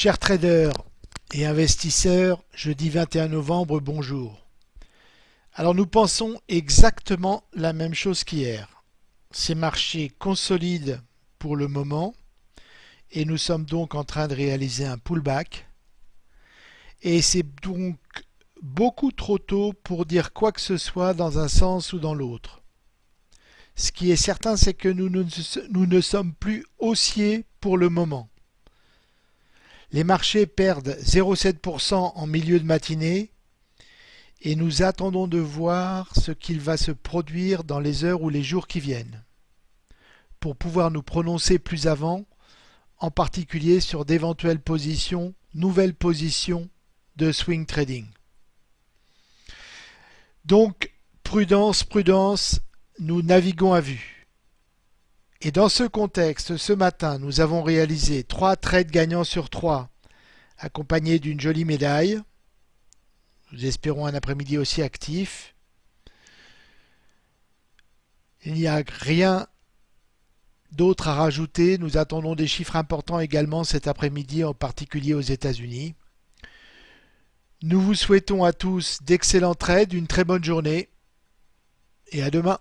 Chers traders et investisseurs, jeudi 21 novembre, bonjour. Alors nous pensons exactement la même chose qu'hier. Ces marchés consolident pour le moment et nous sommes donc en train de réaliser un pullback. Et c'est donc beaucoup trop tôt pour dire quoi que ce soit dans un sens ou dans l'autre. Ce qui est certain, c'est que nous ne, sommes plus haussiers pour le moment. Les marchés perdent 0,7% en milieu de matinée et nous attendons de voir ce qu'il va se produire dans les heures ou les jours qui viennent pour pouvoir nous prononcer plus avant, en particulier sur d'éventuelles positions, nouvelles positions de swing trading. Donc, prudence, prudence, nous naviguons à vue. Et dans ce contexte, ce matin, nous avons réalisé 3 trades gagnants sur 3, accompagnés d'une jolie médaille. Nous espérons un après-midi aussi actif. Il n'y a rien d'autre à rajouter. Nous attendons des chiffres importants également cet après-midi, en particulier aux États-Unis. Nous vous souhaitons à tous d'excellents trades, une très bonne journée et à demain.